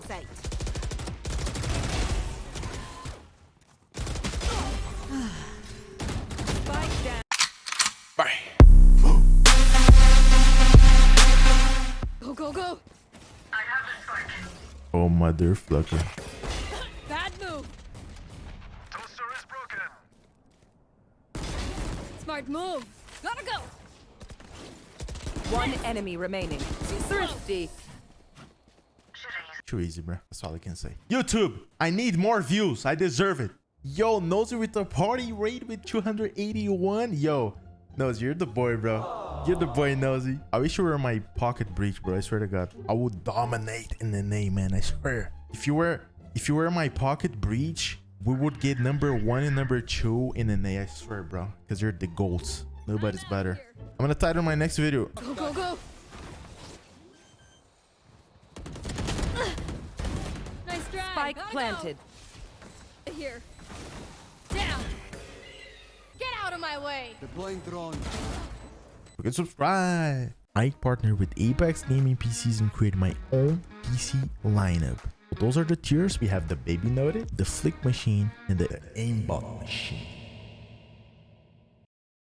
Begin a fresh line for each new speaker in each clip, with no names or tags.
sight.
Bye.
Go go go. I.
Oh mother.
Bad move.
Toaster is broken.
Smart move. Gotta go.
One enemy remaining. She's Thirsty. Slow.
Too easy, bro. That's all I can say. YouTube, I need more views. I deserve it. Yo, Nosy with the party rate with 281. Yo, Nosy, you're the boy, bro. You're the boy, Nosy. I wish you were my pocket breach, bro. I swear to God. I would dominate in the name, man. I swear. If you were, if you were my pocket breach, we would get number one and number two in the name. I swear, bro. Because you're the goats. Nobody's better. I'm gonna title my next video.
Go, go, go. Nice try.
Spike
Gotta
planted.
Go. Here. Down. Get out of my way.
Deploying drone.
You can subscribe. I partner with Apex Gaming PCs and create my own PC lineup. So those are the tiers. We have the Baby Noted, the Flick Machine, and the Aimbot Machine.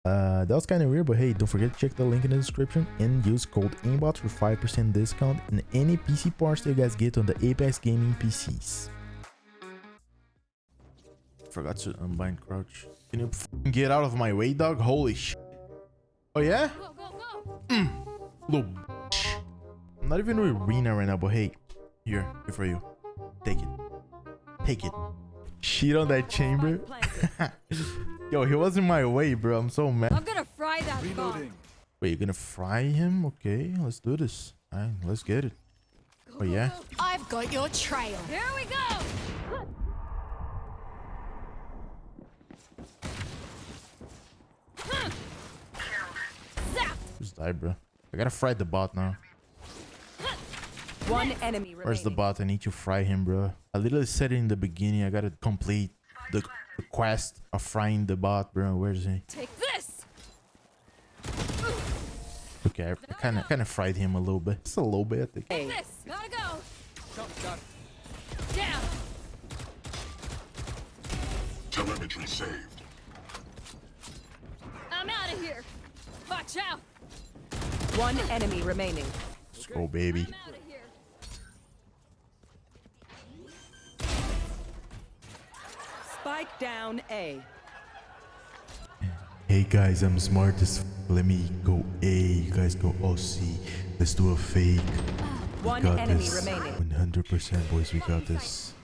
Uh, that was kind of weird, but hey, don't forget to check the link in the description and use code aimbot for 5% discount in any PC parts that you guys get on the Apex Gaming PCs. Forgot to unbind crouch. Can you get out of my way, dog? Holy sh! Oh yeah?
Go, go, go. Mm.
Little bitch. I'm not even with Reyna right now, but hey, here, here for you. Take it. Take it. Shit on that chamber. Yo, he was in my way, bro. I'm so mad.
I'm gonna fry that bomb.
Reloading.
Wait, you're gonna fry him? Okay, let's do this. Alright, let's get it.
Go,
Oh, yeah?
go, go. I've got your trail. Here we go.
Die, bro. I gotta fry the bot now.
One enemy remaining.
Where's the bot? I need to fry him, bro. I literally said it in the beginning. I gotta complete the, the quest of frying the bot, bro. Where's he?
Take this.
Okay, I kind of kind of fried him a little bit. Just a little bit. I think.
A.
This. Gotta go.
Jump shot.
Down.
Telemetry saved.
I'm out of here. Watch out.
One enemy remaining.
Let's go, baby.
I'm out of here.
Spike down A.
Hey guys, I'm smart as f- Let me go A. You guys go OC. Let's do a fake. We
One
got
enemy
this.
remaining.
100% boys, we got this.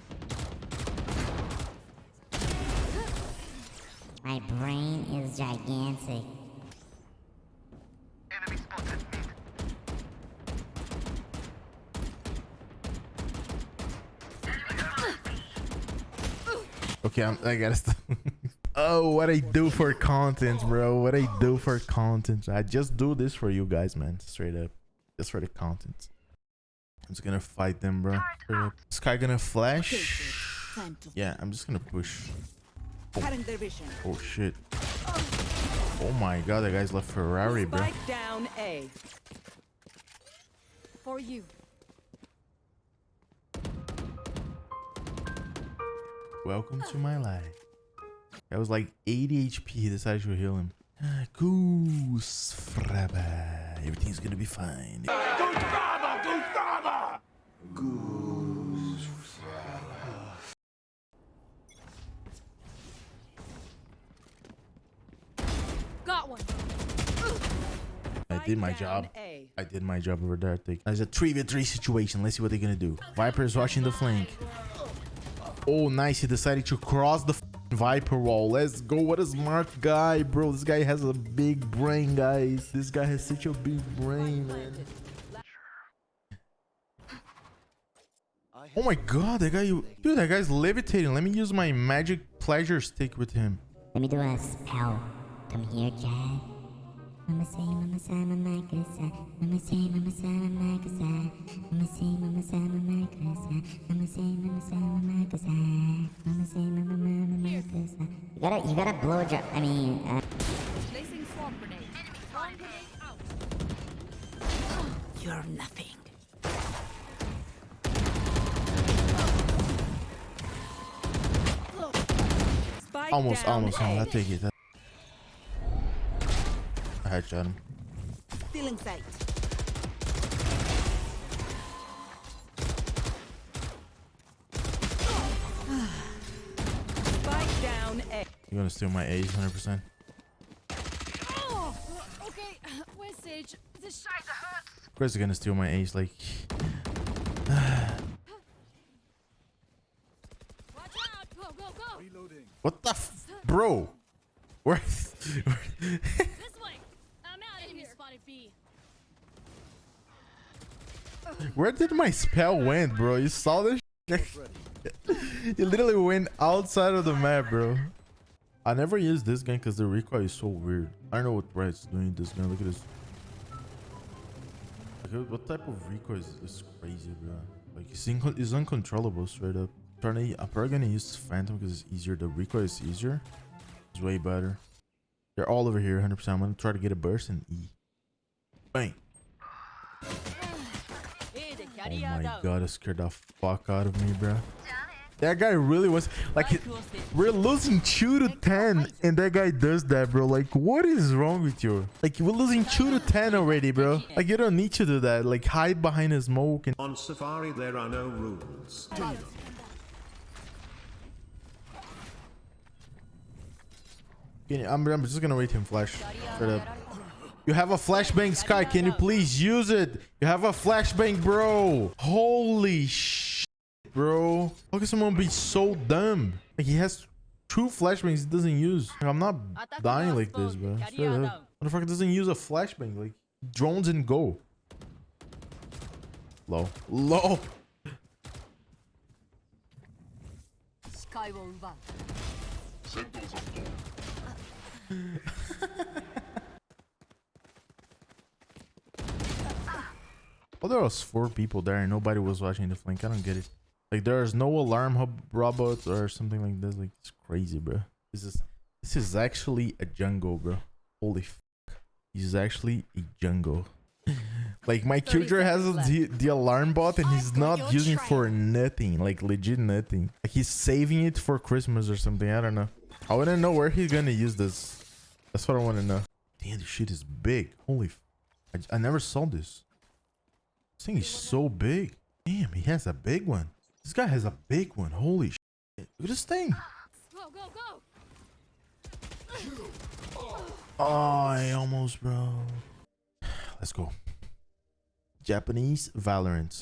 My brain is gigantic.
Okay, I'm, I gotta stop. oh, what I do for content, bro. What I do for content. I just do this for you guys, man. Straight up. Just for the content. I'm just gonna fight them, bro. This guy gonna flash. Yeah, I'm just gonna push.
vision.
Oh, shit. Oh my god, that guy's left Ferrari, bro.
For you.
Welcome to my life. That was like 80 HP. He decided to heal him. Ah, Goose Fraba. Everything's gonna be fine.
Got one.
I did my job. I did my job over there. I think. There's a 3v3 situation. Let's see what they're gonna do. Viper is watching the flank. Oh, nice. He decided to cross the Viper wall. Let's go. What a smart guy, bro. This guy has a big brain, guys. This guy has such a big brain, man. Oh my god, that guy, dude, that guy's levitating. Let me use my magic pleasure stick with him.
Let me do a spell. Come here, Jack. Mama say, mama say, mama kusa. Mama say, mama say, mama kusa. Mama say, mama say, mama kusa. Mama say, mama say, mama kusa. Mama say, mama mama mama kusa. You gotta, you gotta blow job. I mean. Uh...
Placing swamp grenade. Swamp out. You're nothing.
Spike
almost, almost. Oh, I take it. I headshot him.
Feeling sight. Spike down A.
You're gonna steal my A's 100%.
Oh, okay. Where's Sage? This shite hurts.
Of course, they're gonna steal my A's. Like,
Watch out. Go, go, go.
what the f- bro? Where?
This way. I'm out of here. Spotted B.
Where did my spell went, bro? You saw this? it literally went outside of the map, bro. I never used this gun because the recoil is so weird. I don't know what Red's doing this gun. Look at this. What type of recoil is this crazy, bro? Like it's, it's uncontrollable straight up. Trying to, I'm probably gonna use Phantom because it's easier. The recoil is easier. It's way better. They're all over here, 100%. I'm gonna try to get a burst and E. Bang. Oh my god, it scared the fuck out of me, bro. That guy really was like, we're losing two to ten, and that guy does that, bro. Like, what is wrong with you? Like, we're losing two to ten already, bro. Like, you don't need to do that. Like, hide behind a smoke and.
On Safari, there are no rules.
I'm, I'm just gonna wait him flash. Straight up. You have a flashbang, Skye. Can you please use it? You have a flashbang, bro. Holy shit, bro. How can someone be so dumb? Like, he has two flashbangs he doesn't use. Like, I'm not dying like this, bro. Straight up. Motherfucker doesn't use a flashbang. Like, drones and go. Low. Low.
Sentinels on
Well, there was four people there and nobody was watching the flank. I don't get it. Like there's no alarm hub robots or something like this. Like it's crazy, bro. This is this is actually a jungle, bro. Holy fuck. This is actually a jungle. like my
30
has the, the alarm bot and he's not using for nothing. Like legit nothing. Like he's saving it for Christmas or something. I don't know. I wanna know where he's gonna use this. That's what I wanna know. Damn, this shit is big. Holy I, I never saw this. This thing is so big. Damn, he has a big one. This guy has a big one. Holy shit. Look at this thing.
Go, go, go.
Oh, I almost, bro. Let's go. Japanese Valorant.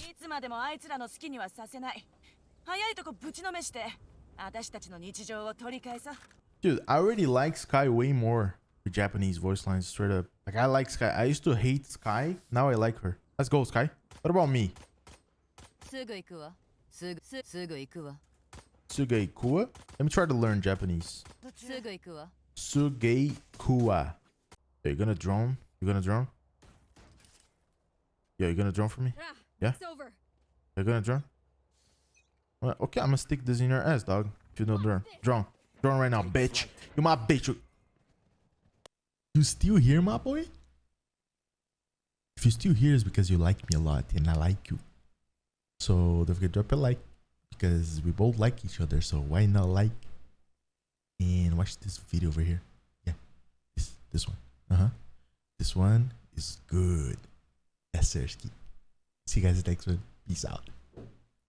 Dude, I already like Skye way more The Japanese voice lines straight up. Like I like Skye. I used to hate Skye. Now I like her. Let's go, Skye. What about me?
Suguikuwa.
Suguikuwa. Suguikuwa. Let me try to learn Japanese. Suguikuwa. Suguikuwa. Are you gonna drone? You gonna drone? Yeah, you gonna drone for me? Yeah? You're gonna drone? Well, okay, I'm gonna stick this in your ass, dog. If you don't drone. Drone. Drone right now, bitch. You're my bitch. You still here, my boy? If you're still here, it's because you like me a lot and I like you. So don't forget to drop a like because we both like each other. So why not like and watch this video over here? Yeah, this this one. Uh huh. This one is good. Yes, sir. See you guys next one. Peace out.